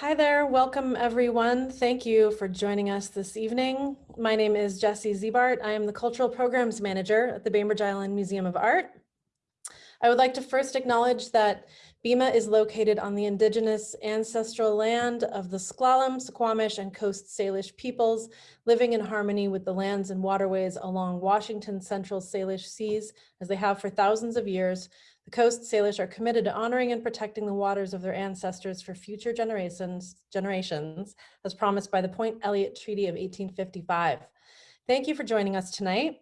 Hi there, welcome everyone. Thank you for joining us this evening. My name is Jessie Ziebart. I am the Cultural Programs Manager at the Bainbridge Island Museum of Art. I would like to first acknowledge that BIMA is located on the indigenous ancestral land of the S'Klallam, Suquamish, and Coast Salish peoples, living in harmony with the lands and waterways along Washington Central Salish seas, as they have for thousands of years, the Coast Salish are committed to honoring and protecting the waters of their ancestors for future generations, generations as promised by the Point Elliott Treaty of 1855. Thank you for joining us tonight.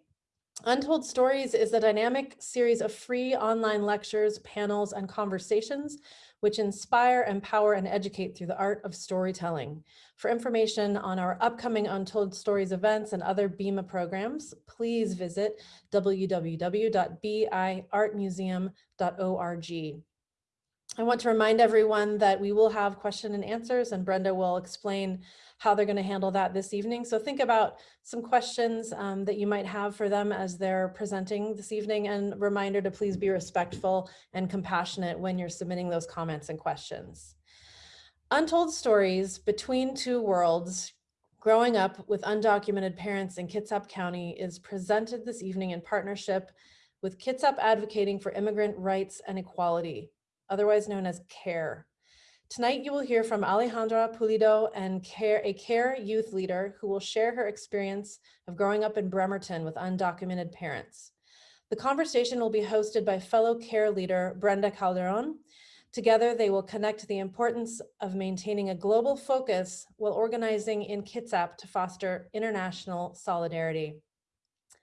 Untold Stories is a dynamic series of free online lectures, panels, and conversations which inspire, empower, and educate through the art of storytelling. For information on our upcoming Untold Stories events and other BIMA programs, please visit www.biartmuseum.org. I want to remind everyone that we will have question and answers and Brenda will explain how they're going to handle that this evening. So think about some questions um, that you might have for them as they're presenting this evening and reminder to please be respectful and compassionate when you're submitting those comments and questions. Untold Stories Between Two Worlds Growing Up with Undocumented Parents in Kitsap County is presented this evening in partnership with Kitsap Advocating for Immigrant Rights and Equality, otherwise known as CARE. Tonight, you will hear from Alejandra Pulido and care, a CARE youth leader who will share her experience of growing up in Bremerton with undocumented parents. The conversation will be hosted by fellow CARE leader Brenda Calderon. Together, they will connect the importance of maintaining a global focus while organizing in Kitsap to foster international solidarity.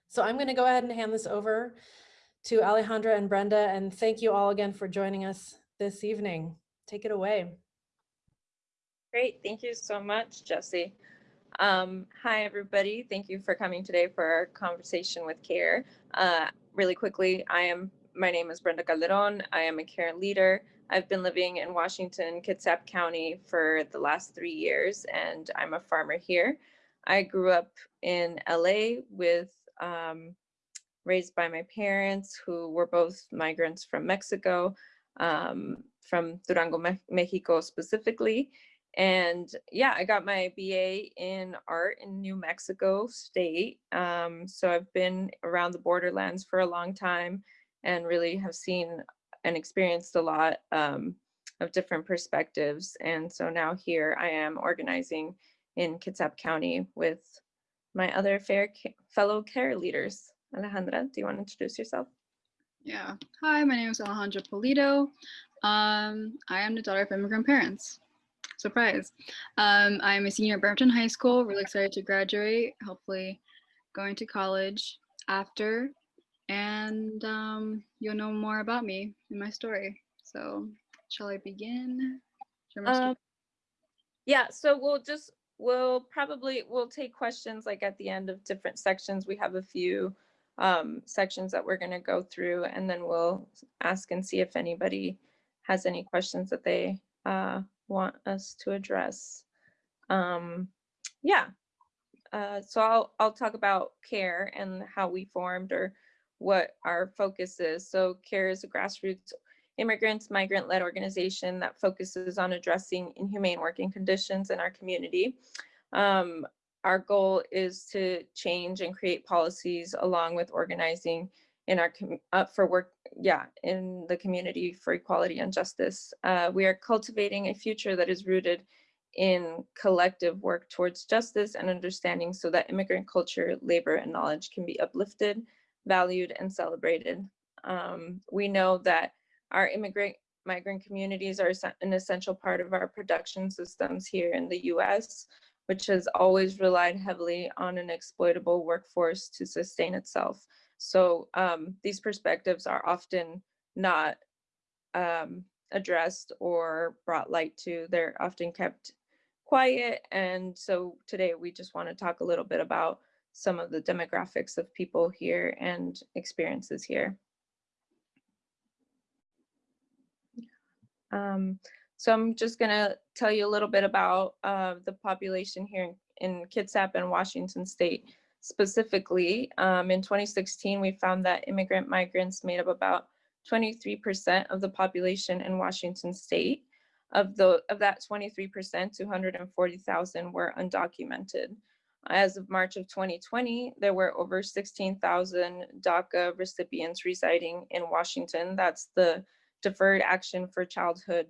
So I'm going to go ahead and hand this over to Alejandra and Brenda, and thank you all again for joining us this evening. Take it away. Great. Thank you so much, Jesse. Um, hi, everybody. Thank you for coming today for our conversation with CARE. Uh, really quickly, I am my name is Brenda Calderon. I am a CARE leader. I've been living in Washington, Kitsap County for the last three years, and I'm a farmer here. I grew up in LA with um, raised by my parents who were both migrants from Mexico um, from Durango, Me Mexico specifically. And yeah, I got my BA in art in New Mexico State. Um, so I've been around the borderlands for a long time and really have seen and experienced a lot um, of different perspectives. And so now here I am organizing in Kitsap County with my other fair fellow care leaders. Alejandra, do you want to introduce yourself? Yeah. Hi, my name is Alejandra Pulido. Um, I am the daughter of immigrant parents. Surprise. Um, I'm a senior at Bremerton High School, really excited to graduate, hopefully going to college after, and um, you'll know more about me in my story. So shall I begin? Um, yeah, so we'll just, we'll probably, we'll take questions like at the end of different sections. We have a few um, sections that we're going to go through and then we'll ask and see if anybody has any questions that they uh, want us to address. Um, yeah, uh, so I'll, I'll talk about CARE and how we formed or what our focus is. So CARE is a grassroots immigrants, migrant-led organization that focuses on addressing inhumane working conditions in our community. Um, our goal is to change and create policies along with organizing in our uh, for work yeah in the community for equality and justice uh, we are cultivating a future that is rooted in collective work towards justice and understanding so that immigrant culture labor and knowledge can be uplifted valued and celebrated um, we know that our immigrant migrant communities are an essential part of our production systems here in the US which has always relied heavily on an exploitable workforce to sustain itself. So um, these perspectives are often not um, addressed or brought light to. They're often kept quiet. And so today we just want to talk a little bit about some of the demographics of people here and experiences here. Um, so I'm just gonna tell you a little bit about uh, the population here in, in Kitsap and Washington State. Specifically, um, in 2016, we found that immigrant migrants made up about 23% of the population in Washington State. Of the of that 23%, 240,000 were undocumented. As of March of 2020, there were over 16,000 DACA recipients residing in Washington. That's the Deferred Action for Childhood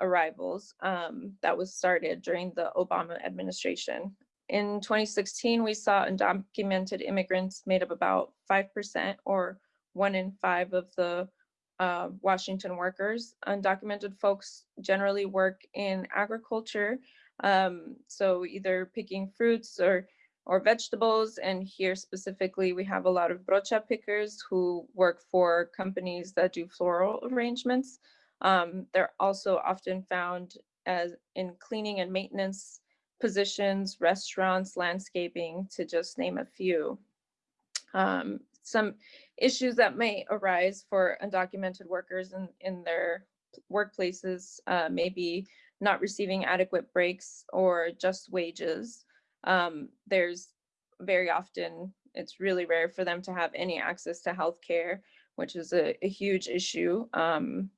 Arrivals um, that was started during the Obama administration. In 2016, we saw undocumented immigrants made up about 5% or one in five of the uh, Washington workers. Undocumented folks generally work in agriculture, um, so either picking fruits or or vegetables. And here specifically, we have a lot of brocha pickers who work for companies that do floral arrangements. Um, they're also often found as in cleaning and maintenance positions, restaurants, landscaping, to just name a few. Um, some issues that may arise for undocumented workers in, in their workplaces uh, may be not receiving adequate breaks or just wages. Um, there's very often, it's really rare for them to have any access to healthcare, which is a, a huge issue. Um,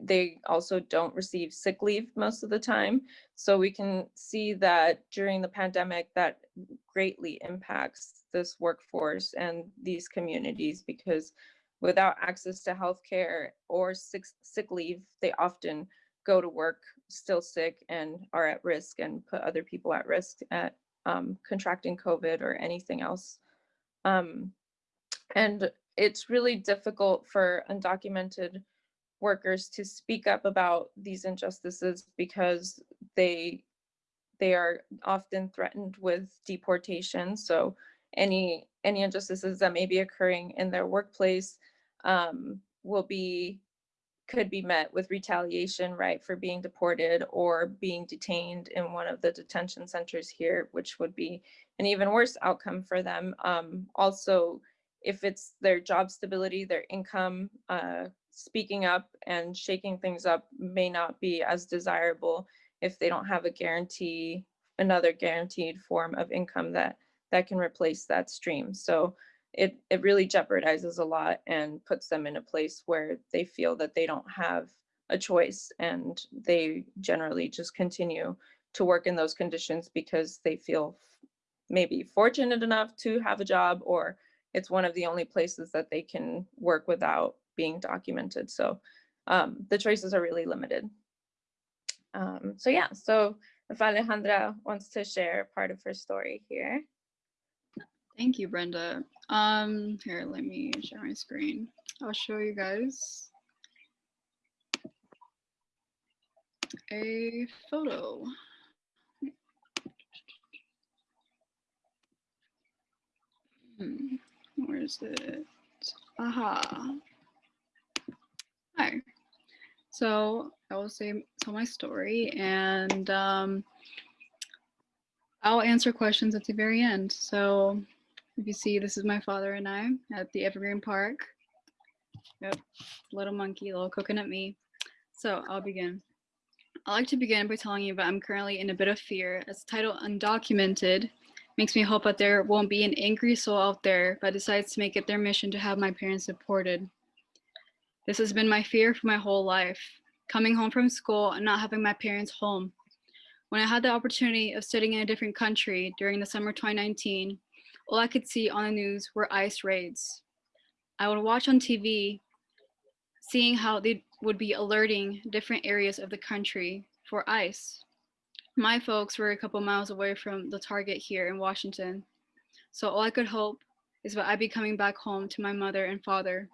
they also don't receive sick leave most of the time. So we can see that during the pandemic that greatly impacts this workforce and these communities because without access to healthcare or sick, sick leave, they often go to work still sick and are at risk and put other people at risk at um, contracting COVID or anything else. Um, and it's really difficult for undocumented workers to speak up about these injustices because they they are often threatened with deportation. So any any injustices that may be occurring in their workplace um, will be could be met with retaliation, right, for being deported or being detained in one of the detention centers here, which would be an even worse outcome for them. Um, also, if it's their job stability, their income, uh, speaking up and shaking things up may not be as desirable if they don't have a guarantee, another guaranteed form of income that that can replace that stream. So it, it really jeopardizes a lot and puts them in a place where they feel that they don't have a choice and they generally just continue to work in those conditions because they feel maybe fortunate enough to have a job or it's one of the only places that they can work without being documented. So um, the choices are really limited. Um, so yeah, so if Alejandra wants to share part of her story here. Thank you, Brenda. Um, here, let me share my screen. I'll show you guys a photo. Hmm, where is it? Aha. Hi. So I will say tell my story and um, I'll answer questions at the very end. So if you see, this is my father and I at the Evergreen Park. Yep, little monkey, little coconut me. So I'll begin. I'd like to begin by telling you that I'm currently in a bit of fear as the title undocumented makes me hope that there won't be an angry soul out there that decides to make it their mission to have my parents deported. This has been my fear for my whole life, coming home from school and not having my parents home. When I had the opportunity of studying in a different country during the summer 2019, all I could see on the news were ICE raids. I would watch on TV, seeing how they would be alerting different areas of the country for ICE. My folks were a couple miles away from the target here in Washington. So all I could hope is that I'd be coming back home to my mother and father.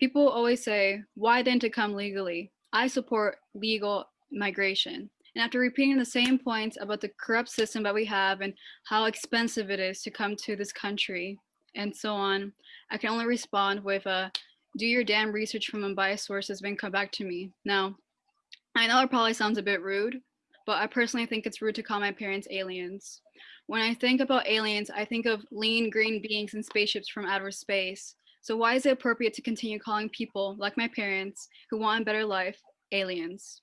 People always say, why then to come legally? I support legal migration. And after repeating the same points about the corrupt system that we have and how expensive it is to come to this country and so on, I can only respond with a, do your damn research from unbiased sources then come back to me. Now, I know it probably sounds a bit rude, but I personally think it's rude to call my parents aliens. When I think about aliens, I think of lean green beings in spaceships from outer space. So why is it appropriate to continue calling people like my parents who want a better life aliens?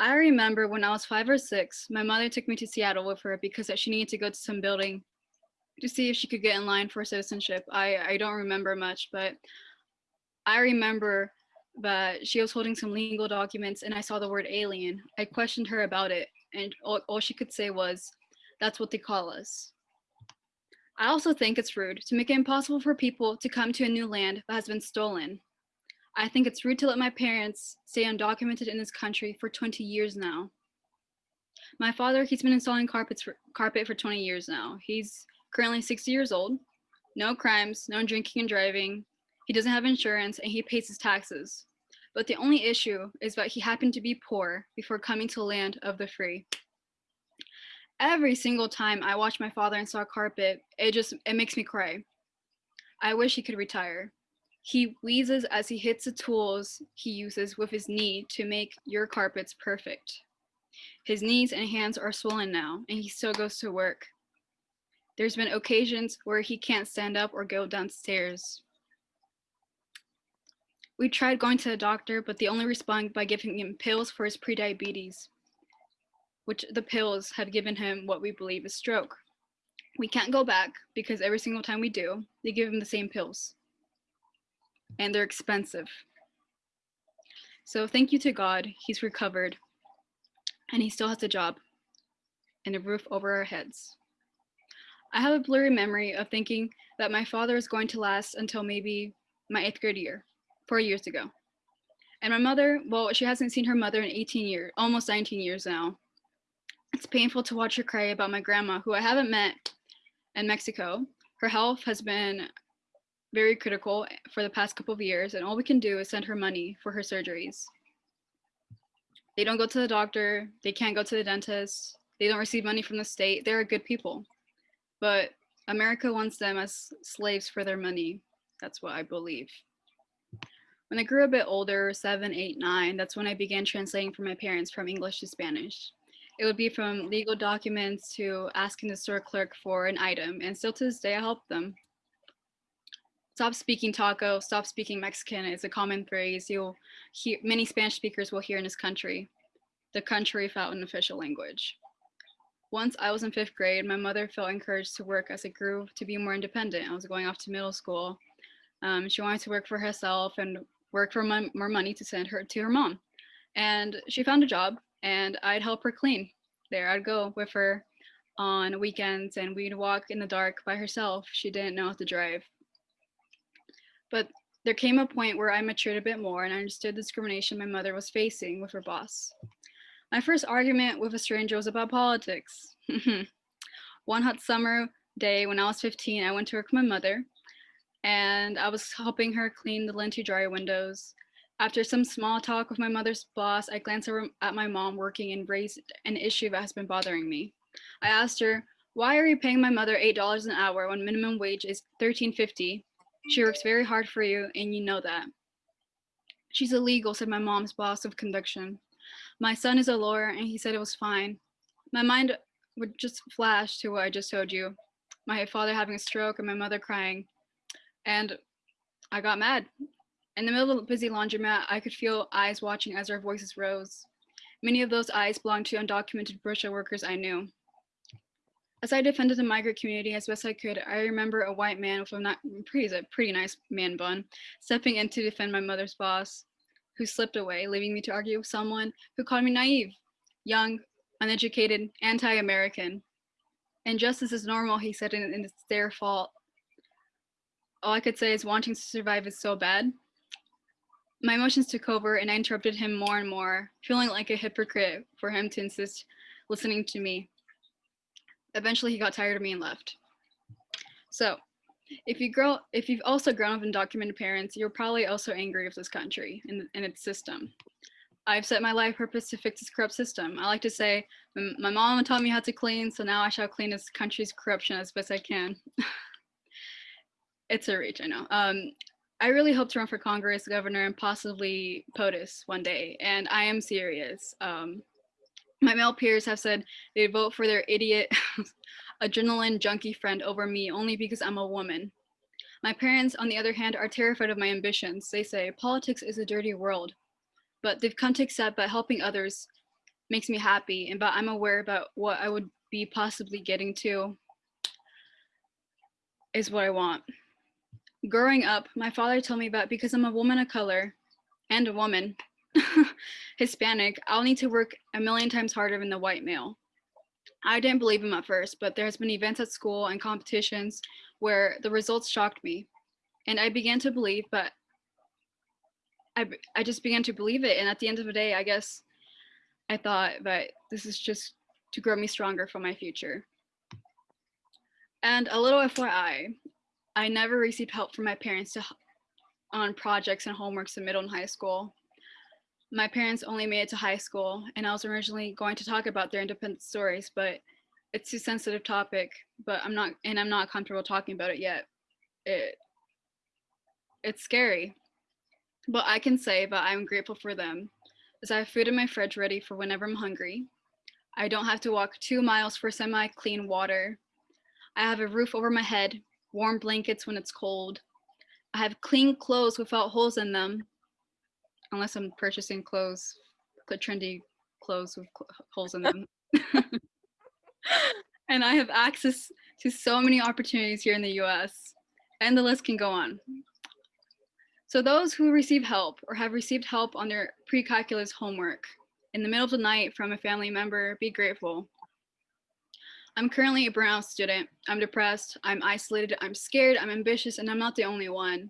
I remember when I was five or six, my mother took me to Seattle with her because she needed to go to some building to see if she could get in line for citizenship. I, I don't remember much, but I remember that she was holding some legal documents and I saw the word alien. I questioned her about it, and all, all she could say was, That's what they call us. I also think it's rude to make it impossible for people to come to a new land that has been stolen. I think it's rude to let my parents stay undocumented in this country for 20 years now. My father, he's been installing carpets for, carpet for 20 years now. He's currently 60 years old, no crimes, no drinking and driving. He doesn't have insurance and he pays his taxes. But the only issue is that he happened to be poor before coming to land of the free. Every single time I watch my father install carpet, it just it makes me cry. I wish he could retire. He wheezes as he hits the tools he uses with his knee to make your carpets perfect. His knees and hands are swollen now, and he still goes to work. There's been occasions where he can't stand up or go downstairs. We tried going to the doctor, but they only respond by giving him pills for his prediabetes, which the pills have given him what we believe is stroke. We can't go back because every single time we do, they give him the same pills. And they're expensive. So thank you to God, he's recovered and he still has a job and a roof over our heads. I have a blurry memory of thinking that my father is going to last until maybe my eighth grade year, four years ago. And my mother, well, she hasn't seen her mother in 18 years, almost 19 years now. It's painful to watch her cry about my grandma, who I haven't met in Mexico. Her health has been very critical for the past couple of years, and all we can do is send her money for her surgeries. They don't go to the doctor. They can't go to the dentist. They don't receive money from the state. They're good people. But America wants them as slaves for their money. That's what I believe. When I grew a bit older, seven, eight, nine, that's when I began translating for my parents from English to Spanish. It would be from legal documents to asking the store clerk for an item, and still to this day, I help them. Stop speaking taco, stop speaking Mexican is a common phrase you'll hear, many Spanish speakers will hear in this country, the country without an official language. Once I was in fifth grade, my mother felt encouraged to work as I grew to be more independent. I was going off to middle school. Um, she wanted to work for herself and work for more money to send her to her mom. And she found a job and I'd help her clean there. I'd go with her on weekends and we'd walk in the dark by herself. She didn't know how to drive. But there came a point where I matured a bit more and I understood the discrimination my mother was facing with her boss. My first argument with a stranger was about politics. One hot summer day when I was 15, I went to work with my mother and I was helping her clean the linty dryer windows. After some small talk with my mother's boss, I glanced at my mom working and raised an issue that has been bothering me. I asked her, why are you paying my mother $8 an hour when minimum wage is $13.50 she works very hard for you, and you know that. She's illegal, said my mom's boss of conviction. My son is a lawyer, and he said it was fine. My mind would just flash to what I just told you. My father having a stroke and my mother crying. And I got mad. In the middle of a busy laundromat, I could feel eyes watching as our voices rose. Many of those eyes belonged to undocumented Burisha workers I knew. As I defended the migrant community as best I could, I remember a white man with a not, pretty, a pretty nice man bun stepping in to defend my mother's boss, who slipped away, leaving me to argue with someone who called me naive, young, uneducated, anti-American. Injustice is normal, he said, and it's their fault. All I could say is wanting to survive is so bad. My emotions took over and I interrupted him more and more, feeling like a hypocrite for him to insist listening to me. Eventually he got tired of me and left. So if you grow, if you've also grown up in documented parents, you're probably also angry with this country and, and its system. I've set my life purpose to fix this corrupt system. I like to say, my mom taught me how to clean, so now I shall clean this country's corruption as best I can. it's a reach, I know. Um, I really hope to run for Congress, governor, and possibly POTUS one day, and I am serious. Um, my male peers have said they'd vote for their idiot adrenaline junkie friend over me only because I'm a woman. My parents, on the other hand, are terrified of my ambitions. They say politics is a dirty world, but they've come to accept that helping others makes me happy and but I'm aware about what I would be possibly getting to is what I want. Growing up, my father told me that because I'm a woman of color, and a woman, Hispanic, I'll need to work a million times harder than the white male. I didn't believe him at first, but there has been events at school and competitions where the results shocked me. And I began to believe, but I, I just began to believe it. And at the end of the day, I guess I thought that this is just to grow me stronger for my future. And a little FYI, I never received help from my parents to, on projects and homeworks in middle and high school. My parents only made it to high school, and I was originally going to talk about their independent stories, but it's a sensitive topic. But I'm not, and I'm not comfortable talking about it yet. It, it's scary, but I can say that I'm grateful for them, as I have food in my fridge ready for whenever I'm hungry. I don't have to walk two miles for semi-clean water. I have a roof over my head, warm blankets when it's cold. I have clean clothes without holes in them, unless I'm purchasing clothes, the trendy clothes with cl- holes in them. and I have access to so many opportunities here in the US, and the list can go on. So those who receive help or have received help on their pre-calculus homework in the middle of the night from a family member, be grateful. I'm currently a burnout student. I'm depressed, I'm isolated, I'm scared, I'm ambitious, and I'm not the only one.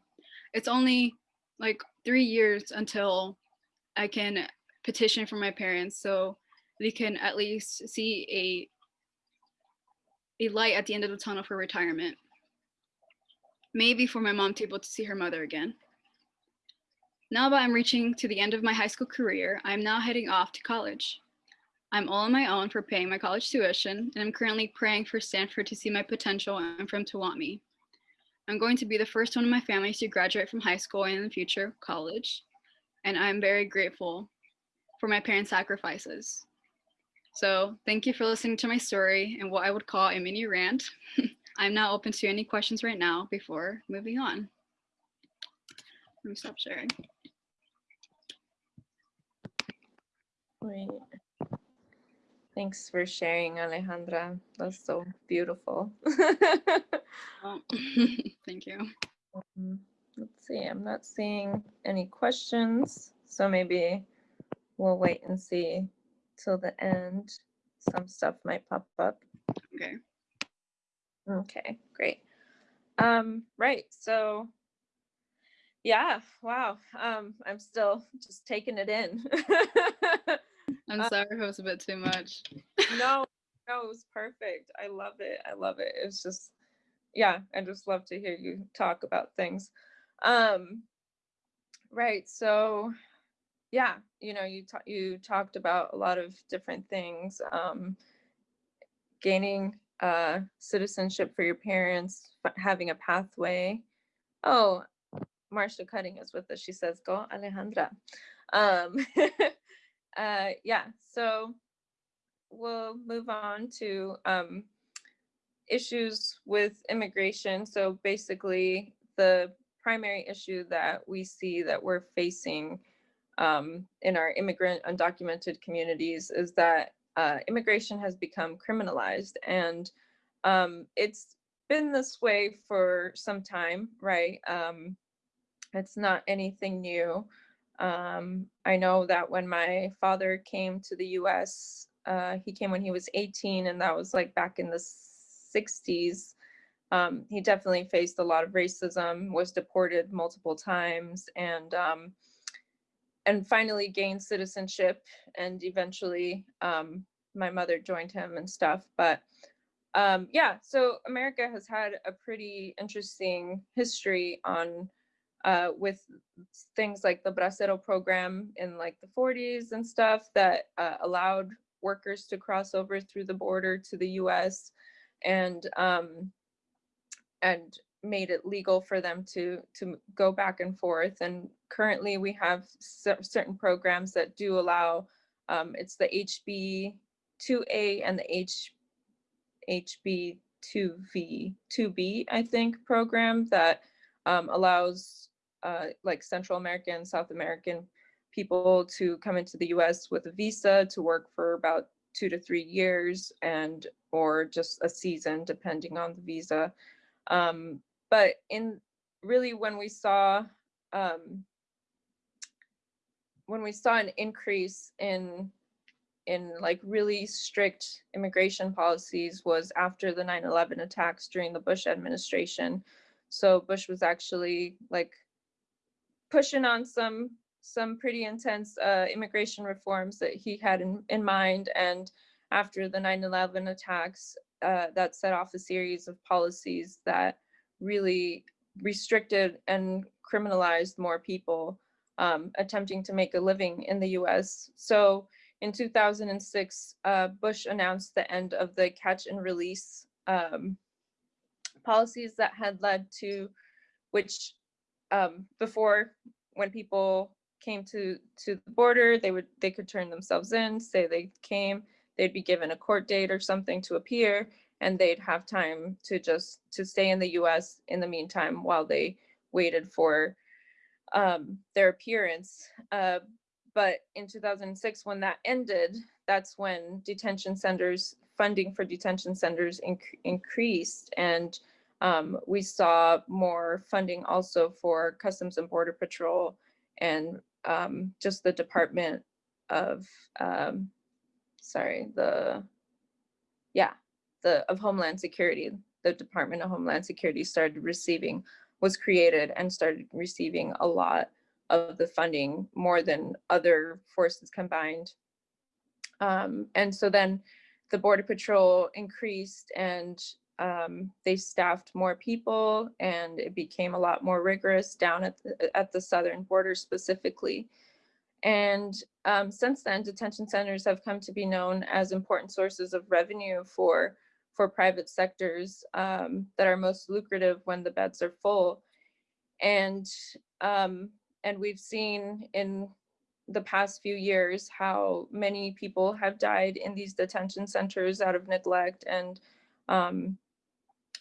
It's only like three years until I can petition for my parents so they can at least see a, a light at the end of the tunnel for retirement. Maybe for my mom to be able to see her mother again. Now that I'm reaching to the end of my high school career, I'm now heading off to college. I'm all on my own for paying my college tuition, and I'm currently praying for Stanford to see my potential and for him to want me. I'm going to be the first one in my family to graduate from high school and in the future, college, and I'm very grateful for my parents' sacrifices. So thank you for listening to my story and what I would call a mini rant. I'm now open to any questions right now before moving on. Let me stop sharing. Great. Thanks for sharing, Alejandra. That's so beautiful. Oh, thank you. Um, Let's see, I'm not seeing any questions, so maybe we'll wait and see till the end. Some stuff might pop up. Okay. Okay, great. Um, right, so yeah, wow. Um, I'm still just taking it in. I'm sorry if it was a bit too much. no, no, it was perfect. I love it. I love it. It's just, yeah, I just love to hear you talk about things. Um, right. So, yeah, you know, you ta- you talked about a lot of different things. Um, gaining uh, citizenship for your parents, having a pathway. Oh, Marcia Cutting is with us. She says, "Go, Alejandra." Um, uh, yeah. So we'll move on to um, issues with immigration. So basically, the primary issue that we see that we're facing um, in our immigrant undocumented communities is that uh, immigration has become criminalized, and um, it's been this way for some time, right? Um, it's not anything new. Um, I know that when my father came to the US, uh, he came when he was 18, and that was like back in the 60s. Um, he definitely faced a lot of racism, was deported multiple times, and um, and finally gained citizenship. And eventually, um, my mother joined him and stuff. But um, yeah, so America has had a pretty interesting history on uh, with things like the Bracero program in like the 40s and stuff that uh, allowed workers to cross over through the border to the U.S. and um, and made it legal for them to to go back and forth. And currently, we have certain programs that do allow. Um, it's the HB 2A and the H HB 2V 2B, I think, program that um, allows uh, like Central American, South American people to come into the US with a visa to work for about two to three years and or just a season depending on the visa. Um, but in really when we saw um, when we saw an increase in in like really strict immigration policies was after the 9-11 attacks during the Bush administration. So Bush was actually like pushing on some some pretty intense uh, immigration reforms that he had in, in mind. And after the 9-11 attacks, uh, that set off a series of policies that really restricted and criminalized more people um, attempting to make a living in the US. So in 2006, uh, Bush announced the end of the catch and release um, policies that had led to, which um, before when people came to to the border, they would they could turn themselves in, say they came, they'd be given a court date or something to appear, and they'd have time to just to stay in the U.S. in the meantime while they waited for um, their appearance. Uh, but in 2006, when that ended, that's when detention centers funding for detention centers inc- increased, and um, we saw more funding also for Customs and Border Patrol and um, just the Department of, um, sorry, the, yeah, the of Homeland Security. The Department of Homeland Security started receiving, was created and started receiving a lot of the funding more than other forces combined. Um, and so then the Border Patrol increased and um, they staffed more people and it became a lot more rigorous down at the, at the southern border specifically. And um, since then, detention centers have come to be known as important sources of revenue for, for private sectors um, that are most lucrative when the beds are full. And, um, and we've seen in the past few years how many people have died in these detention centers out of neglect and um,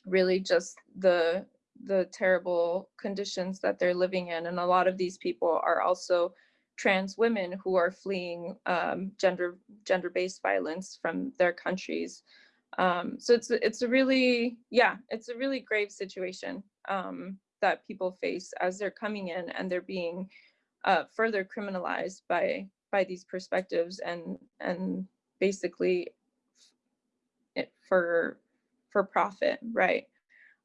really just the the terrible conditions that they're living in. And a lot of these people are also trans women who are fleeing um, gender gender-based violence from their countries. Um, so it's it's a really yeah it's a really grave situation um, that people face as they're coming in and they're being uh, further criminalized by by these perspectives and and basically for for profit, right?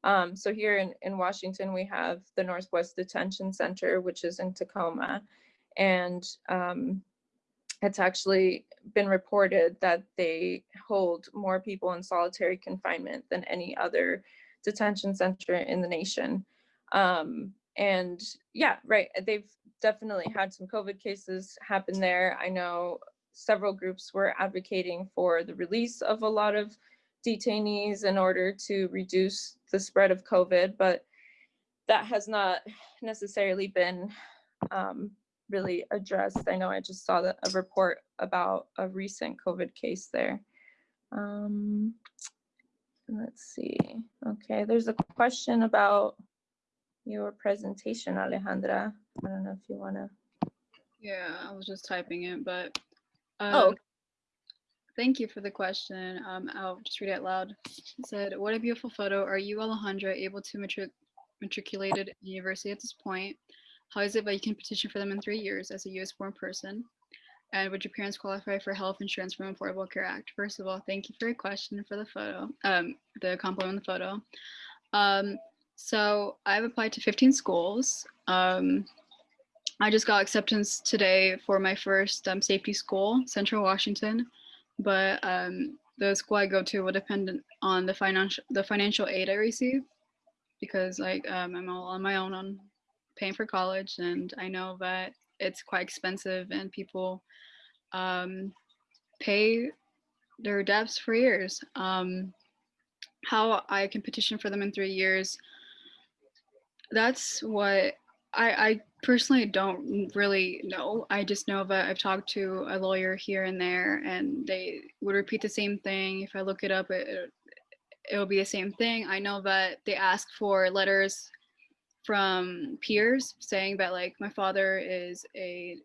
Um, so here in, in Washington, we have the Northwest Detention Center, which is in Tacoma. And um, it's actually been reported that they hold more people in solitary confinement than any other detention center in the nation. Um, and yeah, right, they've definitely had some COVID cases happen there. I know several groups were advocating for the release of a lot of detainees in order to reduce the spread of COVID, but that has not necessarily been um, really addressed. I know I just saw a report about a recent COVID case there. Um, let's see. Okay, there's a question about your presentation, Alejandra. I don't know if you want to. Yeah, I was just typing it, but Oh, um, thank you for the question. Um, I'll just read it out loud. It said, "What a beautiful photo. Are you, Alejandra, able to matric matriculated university at this point? How is it that you can petition for them in three years as a U.S. born person? And would your parents qualify for health insurance from Affordable Care Act? First of all, thank you for your question for the photo, um, the compliment on the photo. Um, so I've applied to 15 schools. Um, I just got acceptance today for my first um, safety school, Central Washington, but um, the school I go to will depend on the financial the financial aid I receive because like um, I'm all on my own on paying for college, and I know that it's quite expensive, and people um, pay their debts for years. Um, how I can petition for them in three years that's what I, I personally don't really know. I just know that I've talked to a lawyer here and there, and they would repeat the same thing. If I look it up, it, it it'll be the same thing. I know that they ask for letters from peers saying that like my father is a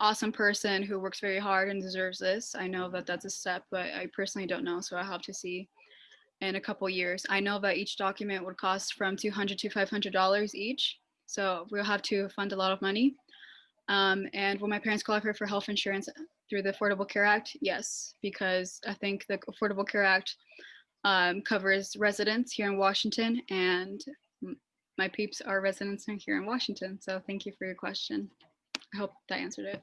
awesome person who works very hard and deserves this. I know that that's a step, but I personally don't know, so I have to see in a couple years. I know that each document would cost from 200 to $500 each. So we'll have to fund a lot of money. Um, and will my parents qualify for health insurance through the Affordable Care Act? Yes, because I think the Affordable Care Act um, covers residents here in Washington and my peeps are residents here in Washington. So thank you for your question. I hope that answered it.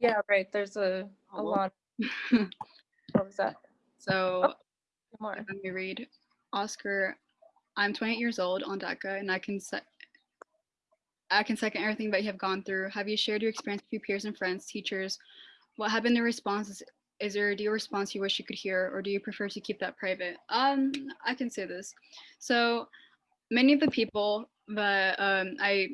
Yeah, right, there's a, a Oh, lot. What was that? so More. let me read. Oscar, I'm 28 years old on DACA and I can I can second everything that you have gone through. Have you shared your experience with your peers and friends, teachers? What have been the responses? Is there a deal response you wish you could hear, or do you prefer to keep that private? Um, I can say this. So many of the people that um, I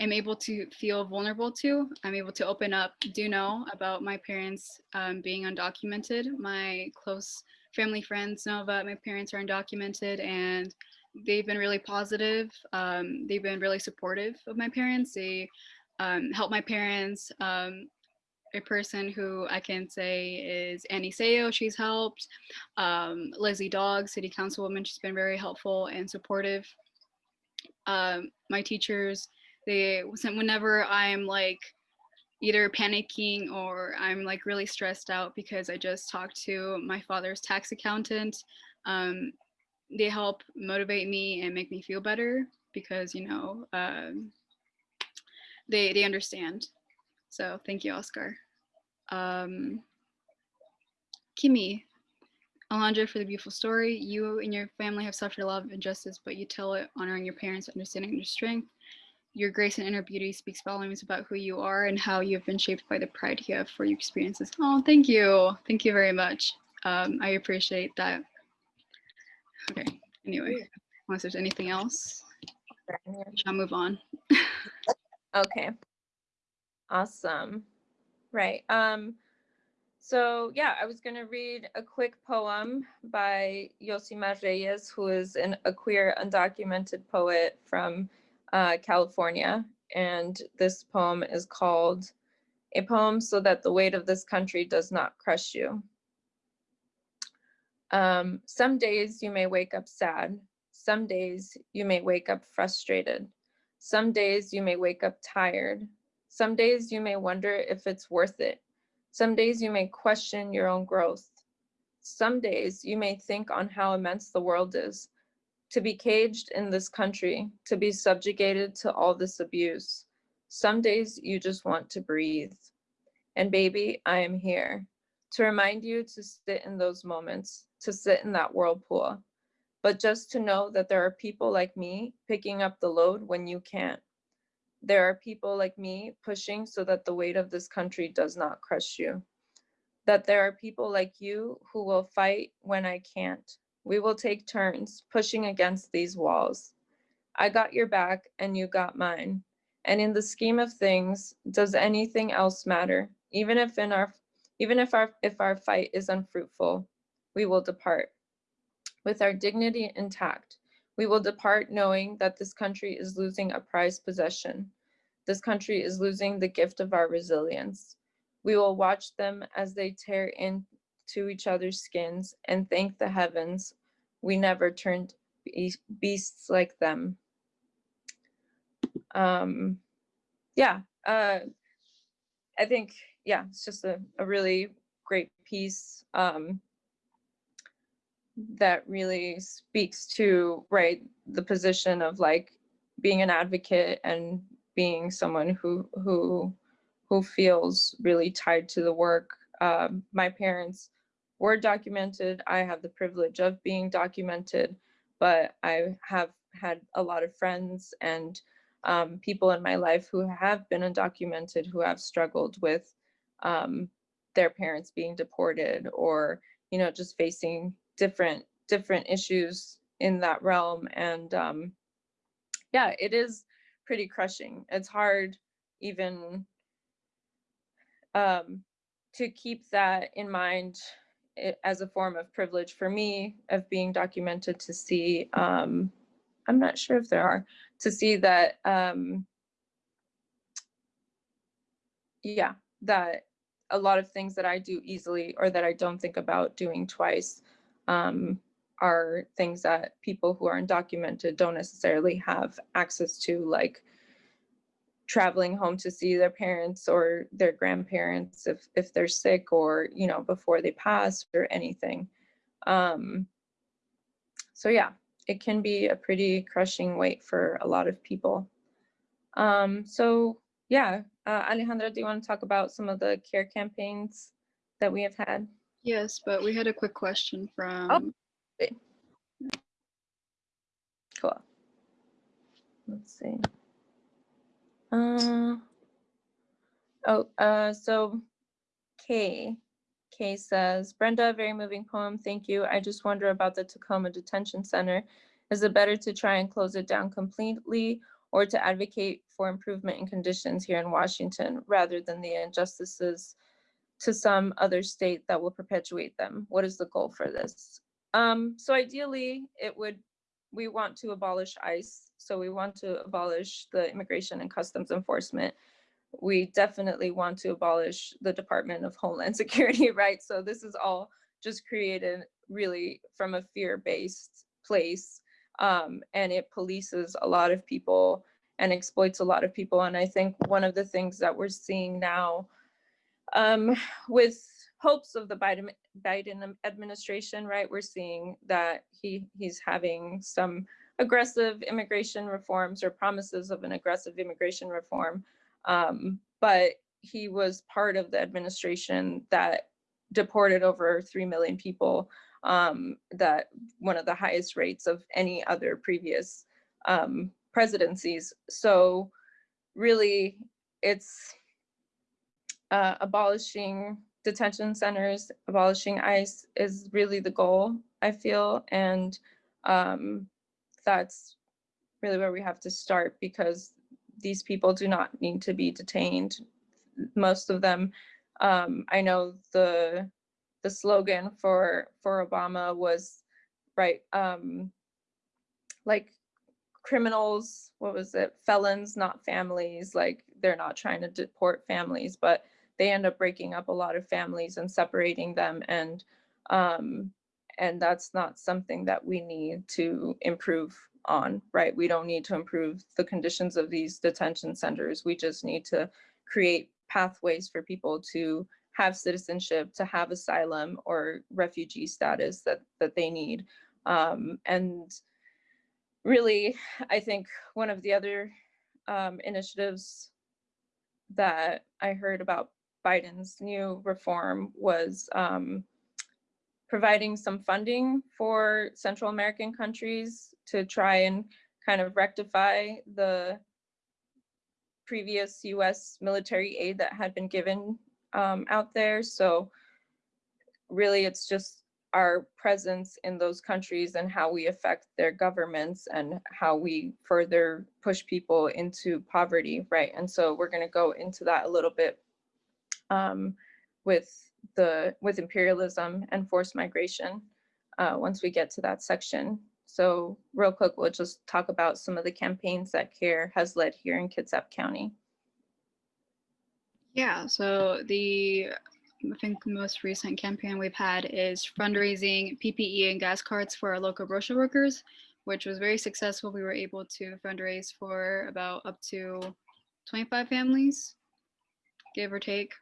am able to feel vulnerable to, I'm able to open up, do know about my parents um, being undocumented. My close family friends know that my parents are undocumented and they've been really positive. Um, they've been really supportive of my parents. They um, help my parents. Um, a person who I can say is Annie Sayo, she's helped. Um, Leslie Daugs, city councilwoman, she's been very helpful and supportive. Um, my teachers, they whenever I'm like either panicking or I'm like really stressed out because I just talked to my father's tax accountant. Um, they help motivate me and make me feel better because you know um, they they understand. So thank you, Oscar. Um, Kimmy, Alondra, for the beautiful story. You and your family have suffered a lot of injustice, but you tell it honoring your parents, understanding your strength. Your grace and inner beauty speaks volumes about who you are and how you have been shaped by the pride you have for your experiences. Oh, thank you. Thank you very much. Um, I appreciate that. Okay, anyway, unless there's anything else, I'll move on. Okay. Awesome. Right. Um, so yeah, I was gonna read a quick poem by Yosimar Reyes, who is an, a queer undocumented poet from uh, California. And this poem is called A Poem So That the Weight of This Country Does Not Crush You. Um, some days you may wake up sad. Some days you may wake up frustrated. Some days you may wake up tired. Some days you may wonder if it's worth it. Some days you may question your own growth. Some days you may think on how immense the world is. To be caged in this country, to be subjugated to all this abuse. Some days you just want to breathe. And baby, I am here to remind you to sit in those moments, to sit in that whirlpool, but just to know that there are people like me picking up the load when you can't. There are people like me pushing so that the weight of this country does not crush you. That there are people like you who will fight when I can't. We will take turns pushing against these walls. I got your back and you got mine. And in the scheme of things, does anything else matter? Even if in our even if our if our fight is unfruitful, we will depart with our dignity intact. We will depart knowing that this country is losing a prized possession. This country is losing the gift of our resilience. We will watch them as they tear into each other's skins and thank the heavens we never turned be- beasts like them. Um, yeah, uh, I think, yeah, it's just a, a really great piece. Um, that really speaks to right the position of like being an advocate and being someone who who who feels really tied to the work. Um, my parents were documented. I have the privilege of being documented but i have had a lot of friends and um, people in my life who have been undocumented who have struggled with um, their parents being deported or you know just facing different different issues in that realm and um yeah it is pretty crushing. It's hard even um to keep that in mind as a form of privilege for me of being documented to see um i'm not sure if there are to see that um yeah that a lot of things that i do easily or that i don't think about doing twice um, are things that people who are undocumented don't necessarily have access to, like traveling home to see their parents or their grandparents if if they're sick or you know before they pass or anything. Um so yeah it can be a pretty crushing weight for a lot of people. Um so yeah uh, alejandra do you want to talk about some of the care campaigns that we have had Yes, but we had a quick question from, Oh. cool. Let's see. Uh oh uh so Kay Kay says Brenda very moving poem. Thank you. I just wonder about the Tacoma Detention Center. Is it better to try and close it down completely or to advocate for improvement in conditions here in Washington rather than the injustices to some other state that will perpetuate them what is the goal for this um so ideally it would we want to abolish ICE. So we want to abolish the Immigration and Customs Enforcement. We definitely want to abolish the Department of Homeland Security, right? So this is all just created really from a fear-based place. Um, and it polices a lot of people and exploits a lot of people. And I think one of the things that we're seeing now um, with hopes of the Biden Biden administration, right? We're seeing that he he's having some aggressive immigration reforms or promises of an aggressive immigration reform. Um, but he was part of the administration that deported over 3 million people, um, that one of the highest rates of any other previous um, presidencies. So really it's uh, abolishing detention centers, abolishing ICE is really the goal, I feel. And um, that's really where we have to start because these people do not need to be detained. Most of them, um, I know the the slogan for for Obama was right, um, like criminals, what was it, felons, not families. Like they're not trying to deport families, but they end up breaking up a lot of families and separating them and um, and that's not something that we need to improve on right? We don't need to improve the conditions of these detention centers. We just need to create pathways for people to have citizenship to have asylum or refugee status that that they need. Um, and really i think one of the other um, initiatives that i heard about Biden's new reform was um, providing some funding for Central American countries to try and kind of rectify the previous US military aid that had been given um, out there. So really it's just our presence in those countries and how we affect their governments and how we further push people into poverty, right? And so we're gonna go into that a little bit um, with the with imperialism and forced migration uh, once we get to that section. So real quick, we'll just talk about some of the campaigns that CARE has led here in Kitsap County. yeah, so the, I think the most recent campaign we've had is fundraising PPE and gas cards for our local grocery workers, which was very successful. We were able to fundraise for about up to 25 families, give or take.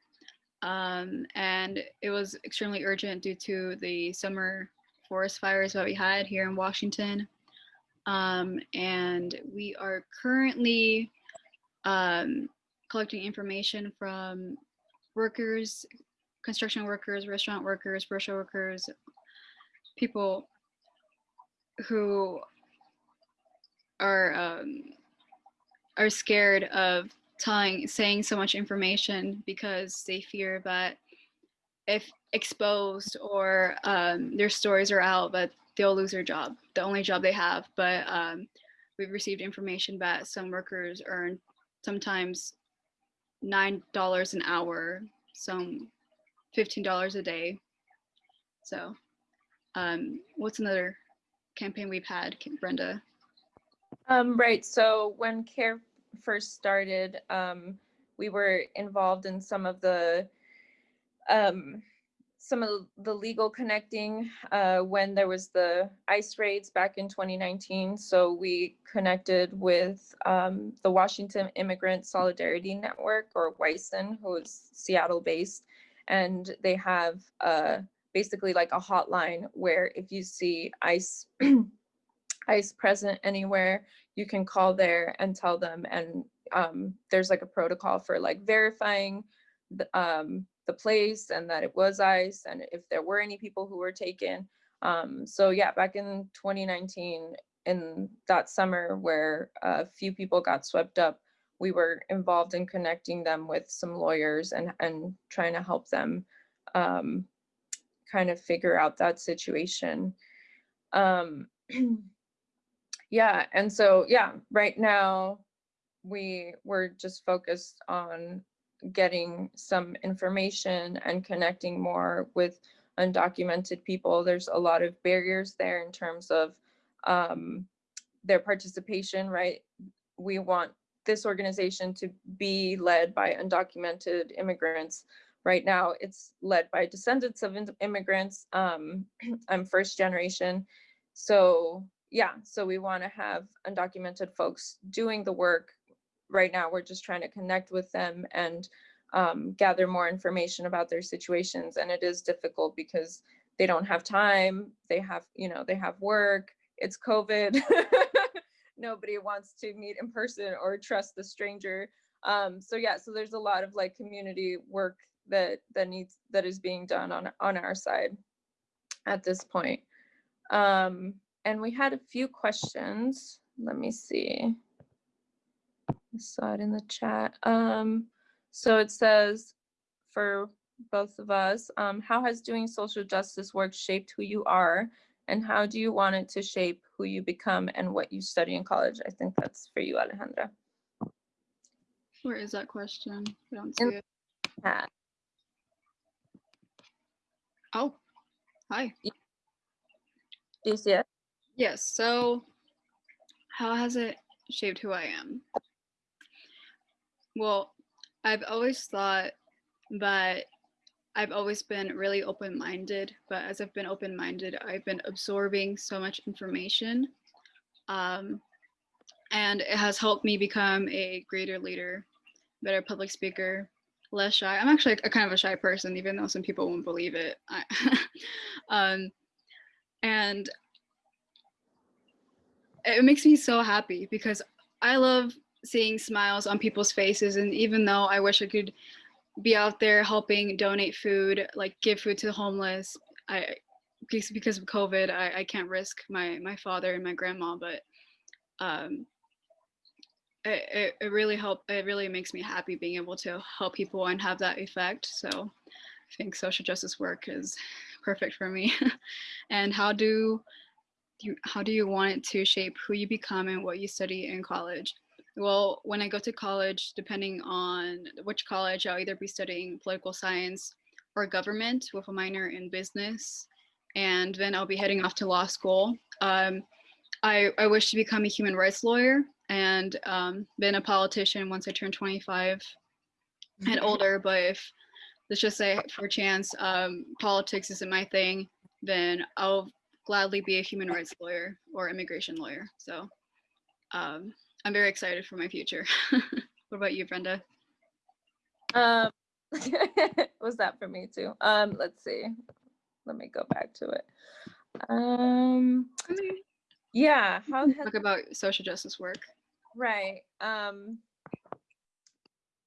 Um, and it was extremely urgent due to the summer forest fires that we had here in Washington. Um, and we are currently um, collecting information from workers, construction workers, restaurant workers, grocery workers, people who are um, are scared of telling saying so much information because they fear that if exposed or um, their stories are out that they'll lose their job the only job they have. But um, we've received information that some workers earn sometimes nine dollars an hour some fifteen dollars a day. So um, what's another campaign we've had brenda? Um, right, so when CARE first started, um, we were involved in some of the um, some of the legal connecting uh, when there was the ICE raids back in 2019. So we connected with um, the Washington Immigrant Solidarity Network or WISN, who is Seattle based. And they have uh, basically like a hotline where if you see ICE, ICE present anywhere, you can call there and tell them. And um, there's like a protocol for like verifying the, um, the place and that it was ICE and if there were any people who were taken. Um, so yeah, back in 2019, in that summer where a few people got swept up, we were involved in connecting them with some lawyers and, and trying to help them um, kind of figure out that situation. Yeah, and so yeah, right now we we're just focused on getting some information and connecting more with undocumented people. There's a lot of barriers there in terms of um, their participation, right? We want this organization to be led by undocumented immigrants. Right now, it's led by descendants of immigrants. Um, I'm first generation. So yeah, so we wanna have undocumented folks doing the work, right now we're just trying to connect with them and um, gather more information about their situations. And it is difficult because they don't have time. They have, you know, they have work. It's COVID. Nobody wants to meet in person or trust the stranger. Um, so yeah, so there's a lot of like community work that that needs that is being done on on our side at this point. Um, and we had a few questions. Let me see. I saw it in the chat. Um, so it says for both of us, um, how has doing social justice work shaped who you are? And how do you want it to shape who you become and what you study in college? I think that's for you, Alejandra. Where is that question? I don't see In- it. Chat. Oh, hi. Do you see it? Yes. So, how has it shaped who I am? Well, I've always thought that I've always been really open minded, but as I've been open minded, I've been absorbing so much information. Um, and it has helped me become a greater leader, better public speaker, less shy. I'm actually a kind of a shy person, even though some people won't believe it. I, um, and it makes me so happy because I love seeing smiles on people's faces. And even though I wish I could be out there helping donate food, like give food to the homeless, I because of COVID, I, I can't risk my my father and my grandma, but um, it, it, it really help it really makes me happy being able to help people and have that effect. So I think social justice work is perfect for me. and how do you how do you want it to shape who you become and what you study in college? Well, when I go to college, depending on which college, I'll either be studying political science or government with a minor in business. And then I'll be heading off to law school. Um, I, I wish to become a human rights lawyer and um, been a politician once I turn 25 and older. But if, let's just say for chance, um, politics isn't my thing, then I'll gladly be a human rights lawyer or immigration lawyer. So um, I'm very excited for my future. what about you, Brenda? Um, was that for me too? Um, let's see. Let me go back to it. Um, yeah, how Talk about social justice work. Right. Um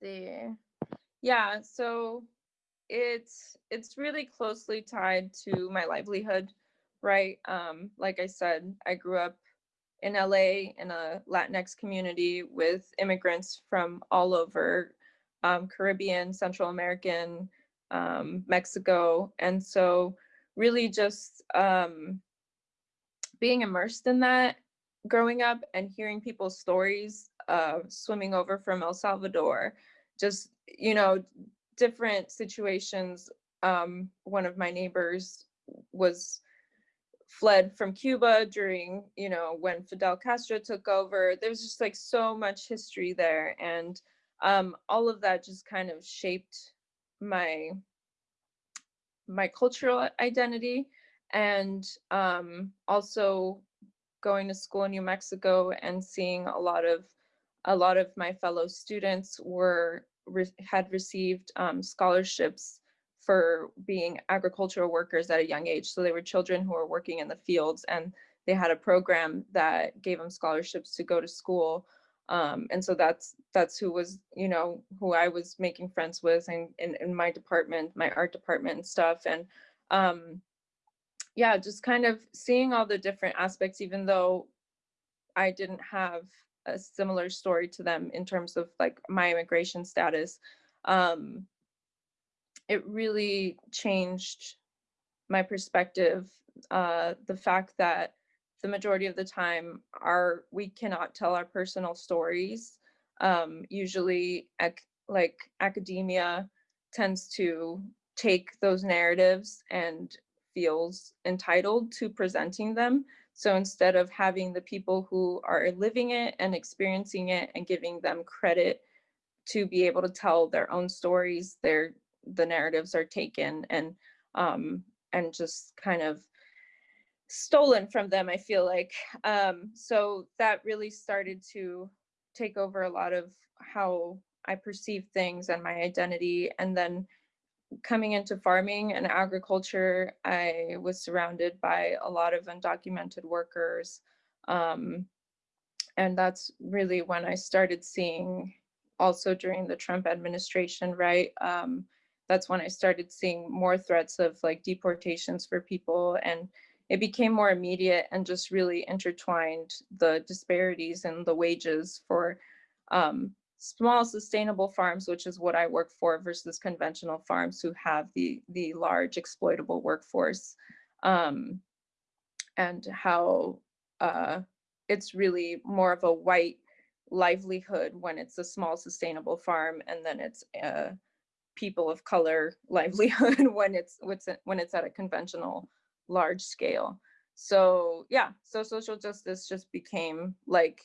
the yeah, so it's it's really closely tied to my livelihood, right? Um like I said, I grew up in LA in a Latinx community with immigrants from all over um, Caribbean, Central American, um, Mexico. And so really just um, being immersed in that growing up and hearing people's stories uh, swimming over from El Salvador, just, you know, different situations. Um, one of my neighbors was fled from Cuba during, you know, when Fidel Castro took over. There's just like so much history there. And um, all of that just kind of shaped my my cultural identity and um, also going to school in New Mexico and seeing a lot of a lot of my fellow students were re- had received um, scholarships for being agricultural workers at a young age. So they were children who were working in the fields and they had a program that gave them scholarships to go to school. Um, and so that's that's who was, you know, who I was making friends with and in, my department, my art department and stuff. And um, yeah, just kind of seeing all the different aspects, even though I didn't have a similar story to them in terms of like my immigration status. Um, it really changed my perspective. Uh, the fact that the majority of the time our we cannot tell our personal stories. Um, usually, ac- like academia tends to take those narratives and feels entitled to presenting them. So instead of having the people who are living it and experiencing it and giving them credit to be able to tell their own stories, their the narratives are taken and um, and just kind of stolen from them. I feel like um, so that really started to take over a lot of how I perceive things and my identity, and then coming into farming and agriculture, I was surrounded by a lot of undocumented workers. Um, and that's really when I started seeing also during the Trump administration, right? Um, that's when I started seeing more threats of like deportations for people and it became more immediate and just really intertwined the disparities in the wages for um, small sustainable farms, which is what I work for, versus conventional farms who have the the large exploitable workforce, um, and how uh, it's really more of a white livelihood when it's a small sustainable farm, and then it's a people of color livelihood when it's when it's at a conventional large scale. So yeah, so social justice just became like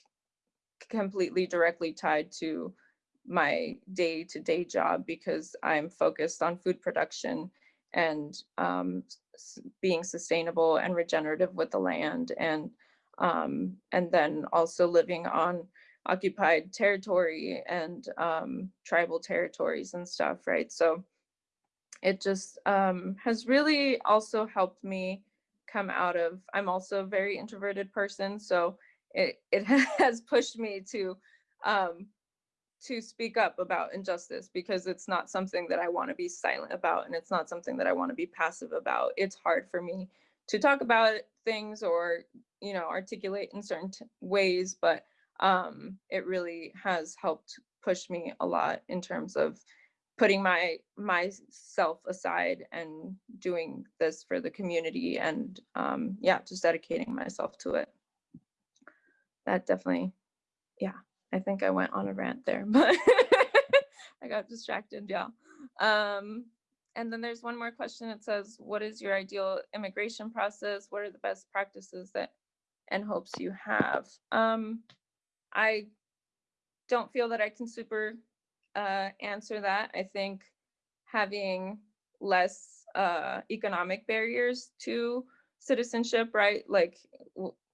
completely directly tied to my day to day job because I'm focused on food production and um, being sustainable and regenerative with the land and um, and then also living on occupied territory and um, tribal territories and stuff, right? So it just um, has really also helped me come out of, I'm also a very introverted person, so it, it has pushed me to um, to speak up about injustice because it's not something that I want to be silent about and it's not something that I want to be passive about. It's hard for me to talk about things or, you know, articulate in certain ways, but um, it really has helped push me a lot in terms of putting my myself aside and doing this for the community and um, yeah, just dedicating myself to it. That definitely, yeah, I think I went on a rant there, but I got distracted, yeah. Um, and then there's one more question. It says, what is your ideal immigration process? What are the best practices that and hopes you have? Um, I don't feel that I can super uh, answer that. I think having less uh, economic barriers to citizenship, right? Like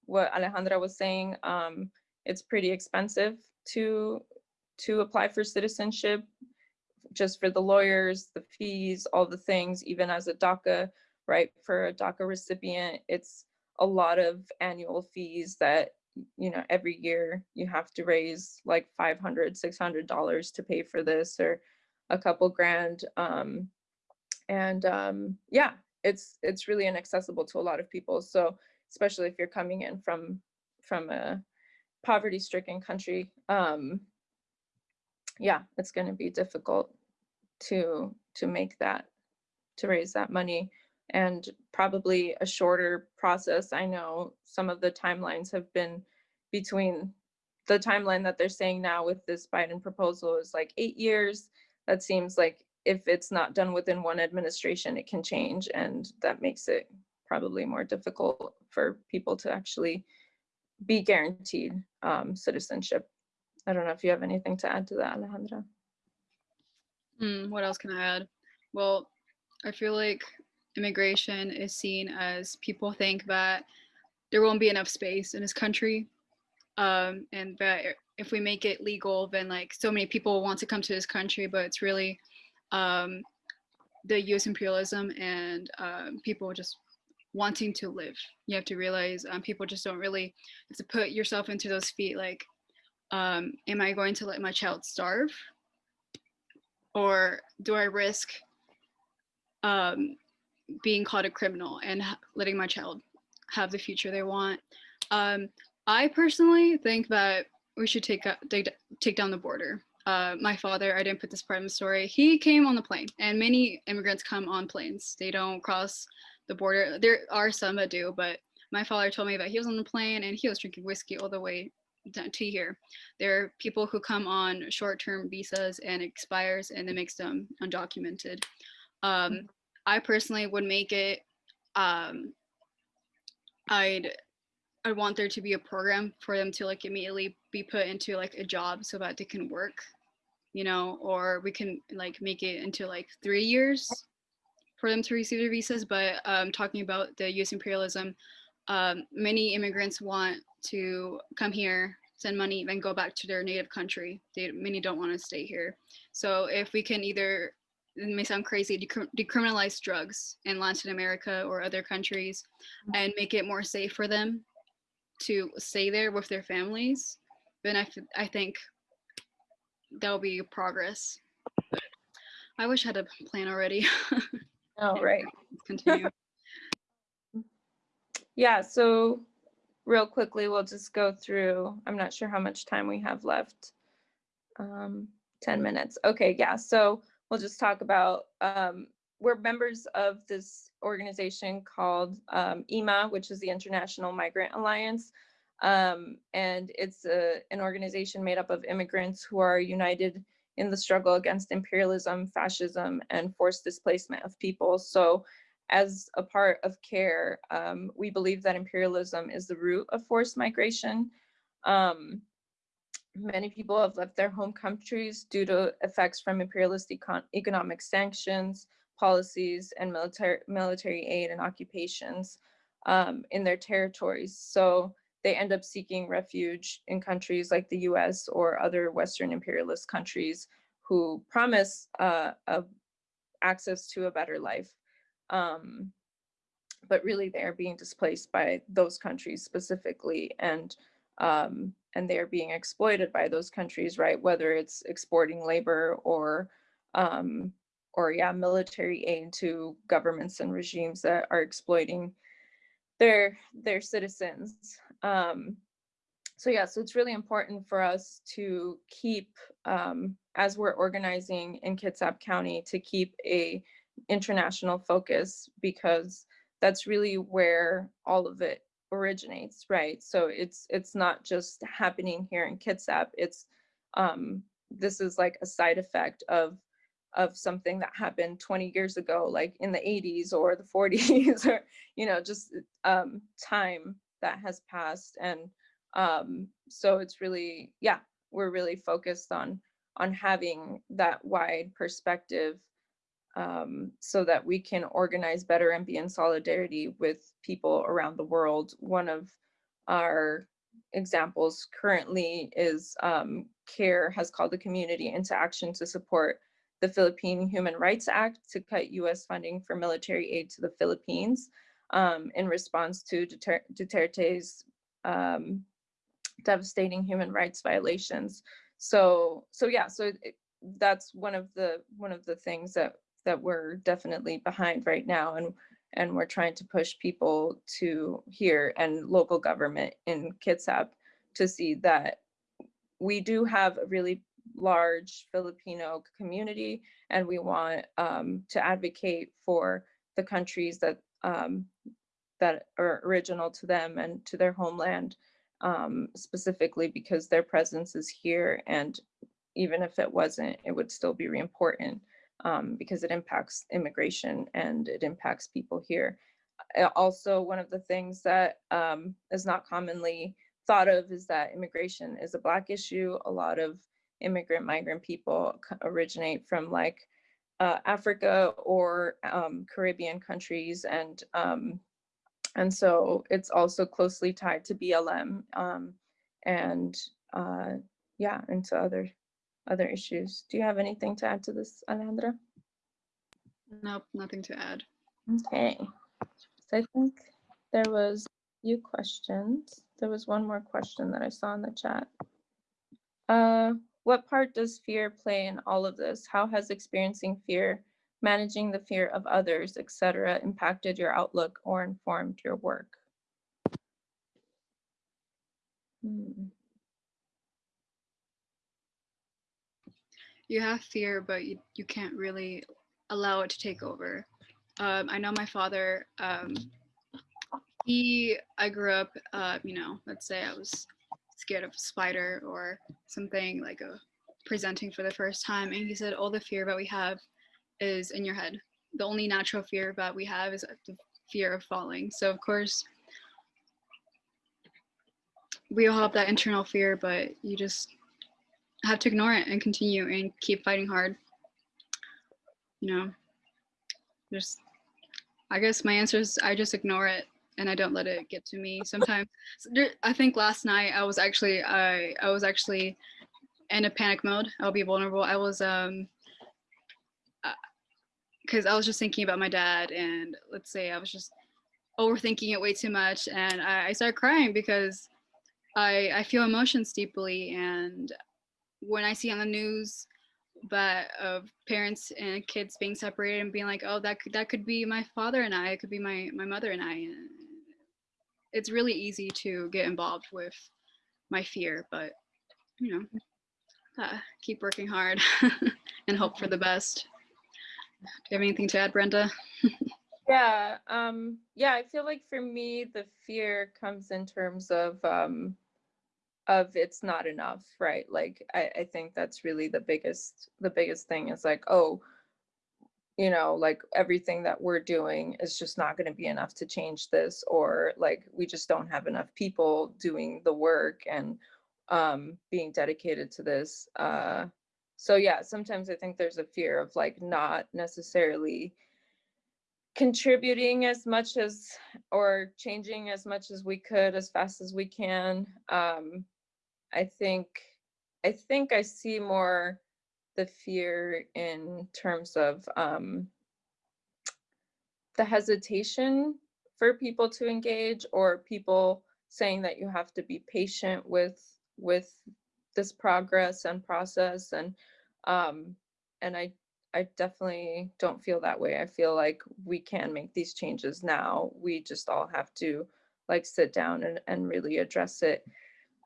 what Alejandra was saying, um, it's pretty expensive to to apply for citizenship just for the lawyers, the fees, all the things, even as a DACA, right? For a DACA recipient, it's a lot of annual fees that you know every year you have to raise like 500 600 dollars to pay for this or a couple grand um and um yeah it's it's really inaccessible to a lot of people. So especially if you're coming in from from a poverty stricken country um yeah it's going to be difficult to to make that to raise that money and probably a shorter process. I know some of the timelines have been between the timeline that they're saying now with this Biden proposal is like eight years. That seems like if it's not done within one administration, it can change. And that makes it probably more difficult for people to actually be guaranteed um, citizenship. I don't know if you have anything to add to that, Alejandra. Hmm, what else can I add? Well, I feel like immigration is seen as people think that there won't be enough space in this country. Um, and that if we make it legal, then like so many people want to come to this country, but it's really um, the US imperialism and um, people just wanting to live. You have to realize um, people just don't really have to put yourself into those feet like, um, am I going to let my child starve? Or do I risk um, being called a criminal and letting my child have the future they want? Um, I personally think that we should take, take, take down the border. Uh, my father, I didn't put this part in the story, he came on the plane and many immigrants come on planes. They don't cross the border. There are some that do, but my father told me that he was on the plane and he was drinking whiskey all the way to here. There are people who come on short-term visas and expires and it makes them undocumented. Um, I personally would make it, um, I'd, I want there to be a program for them to like immediately be put into like a job so that they can work, you know, or we can like make it into like three years for them to receive their visas. But um, talking about the US imperialism, um, many immigrants want to come here, send money, then go back to their native country. They, many don't want to stay here. So if we can either, it may sound crazy, decri- decriminalize drugs in Latin America or other countries and make it more safe for them to stay there with their families, then I, I think that will be progress. But I wish I had a plan already. Oh, right. Continue. Yeah, so real quickly, we'll just go through, I'm not sure how much time we have left. Um, 10 minutes. Okay, yeah, so we'll just talk about, um, we're members of this organization called um, IMA, which is the International Migrant Alliance. Um, and it's a, an organization made up of immigrants who are united in the struggle against imperialism, fascism, and forced displacement of people. So as a part of CARE, um, we believe that imperialism is the root of forced migration. Um, many people have left their home countries due to effects from imperialist econ economic sanctions, policies, and military, military aid and occupations um, in their territories. So they end up seeking refuge in countries like the US or other Western imperialist countries who promise uh, a access to a better life um, but really they're being displaced by those countries specifically and um, and they're being exploited by those countries, right? Whether it's exporting labor or um, or yeah, military aid to governments and regimes that are exploiting their their citizens. Um, so yeah, so it's really important for us to keep, um, as we're organizing in Kitsap County, to keep a international focus because that's really where all of it originates, right? So it's it's not just happening here in Kitsap. It's um, this is like a side effect of of something that happened 20 years ago, like in the 80s or the 40s, or you know, just um, time that has passed. And um, so it's really, yeah, we're really focused on on having that wide perspective um, so that we can organize better and be in solidarity with people around the world. One of our examples currently is um, CARE has called the community into action to support the Philippine Human Rights Act to cut US funding for military aid to the Philippines um, in response to Duter Duterte's um, devastating human rights violations. So, so yeah, so it, that's one of the one of the things that that we're definitely behind right now and and we're trying to push people to here and local government in Kitsap to see that we do have a really large Filipino community and we want um, to advocate for the countries that um, that are original to them and to their homeland um, specifically because their presence is here and even if it wasn't, it would still be important um, because it impacts immigration and it impacts people here. Also, one of the things that um, is not commonly thought of is that immigration is a Black issue. A lot of immigrant migrant people originate from like uh, Africa or um, Caribbean countries, and um, and so it's also closely tied to BLM um, and uh, yeah, and to other other issues. Do you have anything to add to this, Alejandra? Nope, nothing to add. Okay, so I think there was a few questions. There was one more question that I saw in the chat. Uh, what part does fear play in all of this? How has experiencing fear, managing the fear of others, etc., impacted your outlook or informed your work? Hmm, You have fear, but you, you can't really allow it to take over. Um, I know my father, um, he, I grew up, uh, you know, let's say I was scared of a spider or something like a presenting for the first time. And he said, all the fear that we have is in your head. The only natural fear that we have is the fear of falling. So of course, we all have that internal fear, but you just have to ignore it and continue and keep fighting hard. You know, just, I guess my answer is I just ignore it and I don't let it get to me. Sometimes, I think last night I was actually, I, I was actually in a panic mode. I'll be vulnerable. I was, um, because I was just thinking about my dad and let's say I was just overthinking it way too much and I, I started crying because I, I feel emotions deeply and when I see on the news but of parents and kids being separated and being like, oh, that could that could be my father and I, it could be my my mother and I. It's really easy to get involved with my fear, but you know, uh, keep working hard and hope for the best. Do you have anything to add, Brenda? Yeah, um, yeah, I feel like for me, the fear comes in terms of um of it's not enough, right? Like I, I think that's really the biggest the biggest thing is like, oh, you know, like everything that we're doing is just not going to be enough to change this, or like we just don't have enough people doing the work and um being dedicated to this. Uh so yeah, sometimes I think there's a fear of like not necessarily contributing as much as or changing as much as we could as fast as we can um i think i think i see more the fear in terms of um the hesitation for people to engage or people saying that you have to be patient with with this progress and process and um and i I definitely don't feel that way. I feel like we can make these changes now. We just all have to like sit down and, and really address it.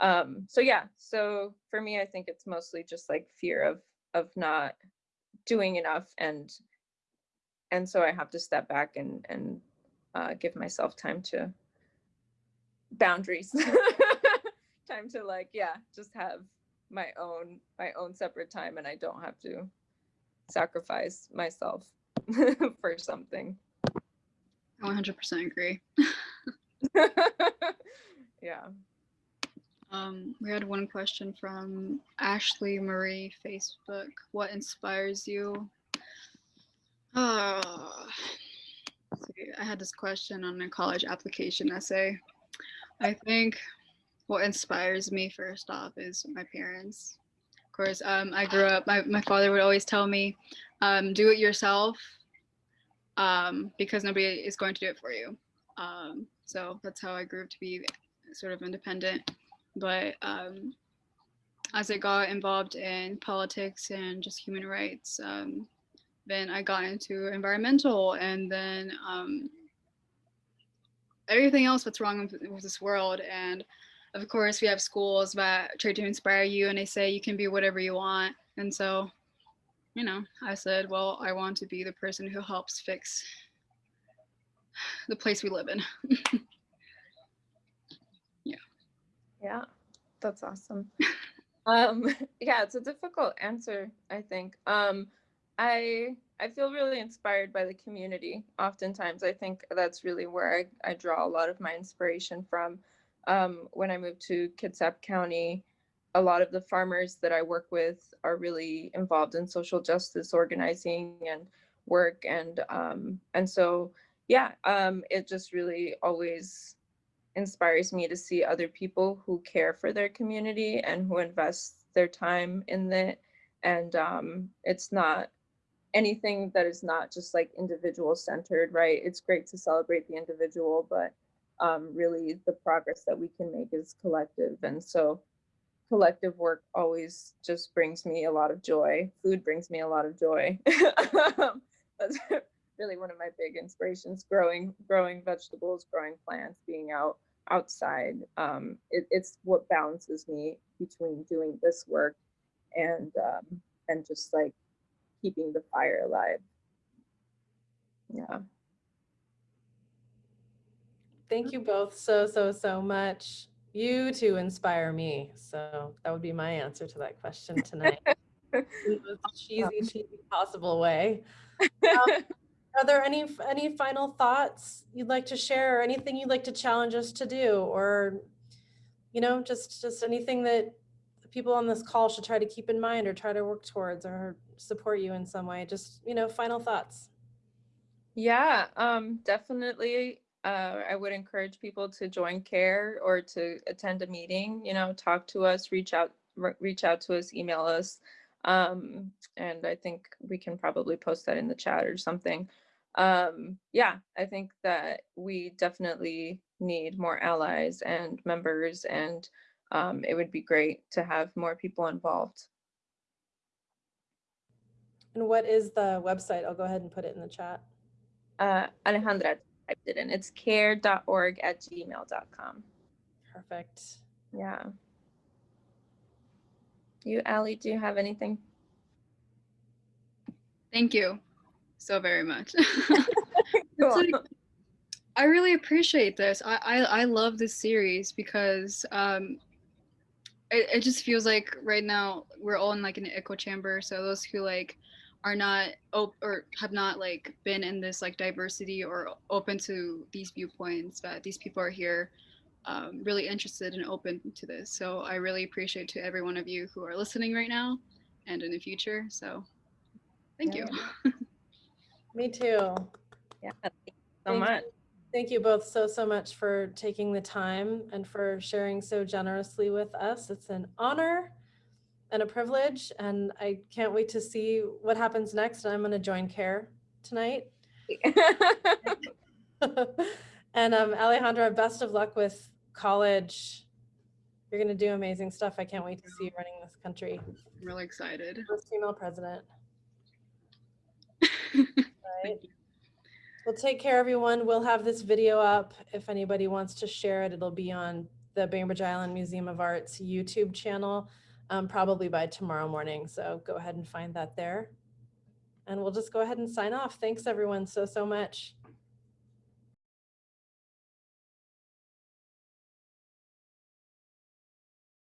Um, so yeah, so for me, I think it's mostly just like fear of of not doing enough and and so I have to step back and and uh, give myself time to boundaries, time to like yeah, just have my own my own separate time, and I don't have to sacrifice myself for something. I 100% agree. yeah. Um, we had one question from Ashley Marie Facebook. What inspires you? Oh, see, I had this question on a college application essay. I think what inspires me first off is my parents. Of course, um, I grew up, my, my father would always tell me, um, do it yourself um, because nobody is going to do it for you. Um, so that's how I grew up to be sort of independent. But um, as I got involved in politics and just human rights, um, then I got into environmental and then um, everything else that's wrong with, with this world. And of course, we have schools that try to inspire you and they say you can be whatever you want. And so, you know, I said, well, I want to be the person who helps fix the place we live in. Yeah, that's awesome. um, yeah, it's a difficult answer, I think. Um, I I feel really inspired by the community. Oftentimes, I think that's really where I, I draw a lot of my inspiration from. Um, when I moved to Kitsap County, a lot of the farmers that I work with are really involved in social justice organizing and work and um and so yeah um it just really always inspires me to see other people who care for their community and who invest their time in it. And um it's not anything that is not just like individual centered right? It's great to celebrate the individual but um really the progress that we can make is collective. And so collective work always just brings me a lot of joy. Food brings me a lot of joy. That's really one of my big inspirations growing growing vegetables growing plants being out outside um it, it's what balances me between doing this work and um and just like keeping the fire alive yeah Thank you both so, so, so much. You two inspire me. So that would be my answer to that question tonight. in the most cheesy, cheesy possible way. Um, Are there any, any final thoughts you'd like to share or anything you'd like to challenge us to do? Or, you know, just, just anything that people on this call should try to keep in mind or try to work towards or support you in some way? Just, you know, final thoughts. Yeah, um, definitely. Uh, I would encourage people to join CARE or to attend a meeting, you know, talk to us, reach out, reach out to us, email us. Um, and I think we can probably post that in the chat or something. Um, yeah, I think that we definitely need more allies and members and um, it would be great to have more people involved. And what is the website? I'll go ahead and put it in the chat. Uh, Alejandra typed it in. It's care.org at gmail.com. Perfect. Yeah. You, Ali, do you have anything? Thank you so very much. Like- I really appreciate this. I, I, I love this series because um, it, it just feels like right now we're all in like an echo chamber. So those who like are not op- or have not like been in this like diversity or open to these viewpoints, that these people are here um, really interested and open to this. So I really appreciate to every one of you who are listening right now and in the future. So thank Yeah. you. Me too. Yeah, thank you so Thank much. you- Thank you both so, so much for taking the time and for sharing so generously with us. It's an honor and a privilege, and I can't wait to see what happens next. I'm going to join CARE tonight. and um, Alejandra, best of luck with college. You're going to do amazing stuff. I can't wait to see you running this country. I'm really excited. First female president. Right. Well, take care, everyone. We'll have this video up. If anybody wants to share it, it'll be on the Bainbridge Island Museum of Art's YouTube channel, um, probably by tomorrow morning. So go ahead and find that there. And we'll just go ahead and sign off. Thanks, everyone, so, so much.